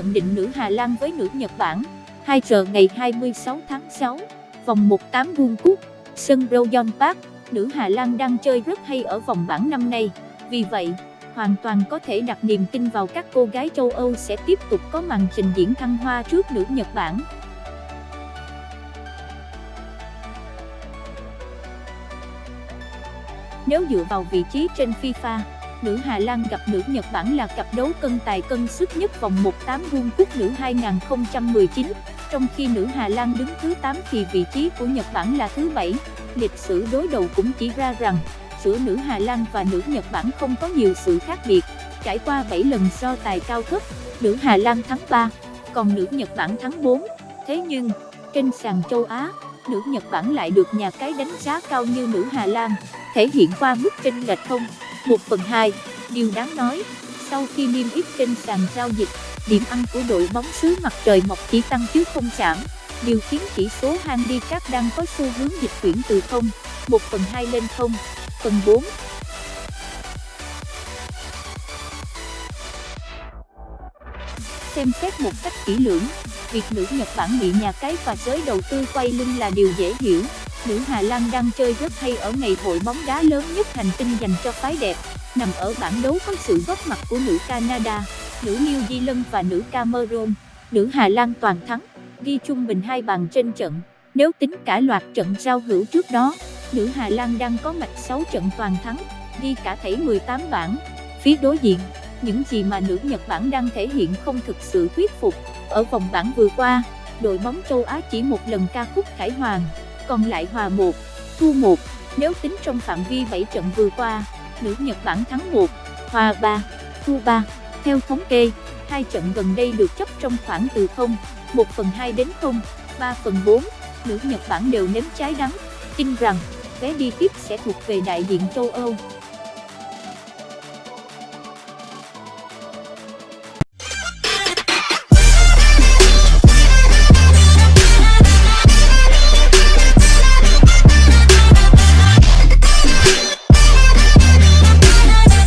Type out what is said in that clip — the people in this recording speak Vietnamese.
Nhận định nữ Hà Lan với nữ Nhật Bản. 2 giờ ngày 26 tháng 6 Vòng 18 World Cup Sân Royal Park Nữ Hà Lan đang chơi rất hay ở vòng bảng năm nay. Vì vậy, hoàn toàn có thể đặt niềm tin vào các cô gái châu Âu sẽ tiếp tục có màn trình diễn thăng hoa trước nữ Nhật Bản. Nếu dựa vào vị trí trên FIFA, nữ Hà Lan gặp nữ Nhật Bản là cặp đấu cân tài cân sức nhất vòng 1-8 World Cup nữ 2019, trong khi nữ Hà Lan đứng thứ 8 thì vị trí của Nhật Bản là thứ 7. Lịch sử đối đầu cũng chỉ ra rằng, giữa nữ Hà Lan và nữ Nhật Bản không có nhiều sự khác biệt. Trải qua 7 lần so tài cao cấp, nữ Hà Lan thắng 3, còn nữ Nhật Bản thắng 4. Thế nhưng, trên sàn châu Á, nữ Nhật Bản lại được nhà cái đánh giá cao như nữ Hà Lan, thể hiện qua mức chênh lệch không 1 phần 2. Điều đáng nói, sau khi niêm yết trên sàn giao dịch, điểm ăn của đội bóng xứ mặt trời mọc chỉ tăng chứ không giảm. Điều khiến chỉ số handicap đang có xu hướng dịch chuyển từ 0, 1 phần 2 lên 0, phần 4. Xem xét một cách kỹ lưỡng, việc nữ Nhật Bản bị nhà cái và giới đầu tư quay lưng là điều dễ hiểu. Nữ Hà Lan đang chơi rất hay ở ngày hội bóng đá lớn nhất hành tinh dành cho phái đẹp, nằm ở bảng đấu có sự góp mặt của nữ Canada, nữ New Zealand và nữ Cameroon. Nữ Hà Lan toàn thắng, ghi trung bình hai bàn trên trận. Nếu tính cả loạt trận giao hữu trước đó, nữ Hà Lan đang có mạch 6 trận toàn thắng, ghi cả thảy 18 bảng. Phía đối diện, những gì mà nữ Nhật Bản đang thể hiện không thực sự thuyết phục. Ở vòng bảng vừa qua, đội bóng châu Á chỉ một lần ca khúc khải hoàng, còn lại hòa 1, thua 1. Nếu tính trong phạm vi 7 trận vừa qua, nữ Nhật Bản thắng 1, hòa 3, thua 3. Theo thống kê, hai trận gần đây được chấp trong khoảng từ 0, 1 phần 2 đến 0, 3 phần 4. Nữ Nhật Bản đều nếm trái đắng, tin rằng vé đi tiếp sẽ thuộc về đại diện châu Âu.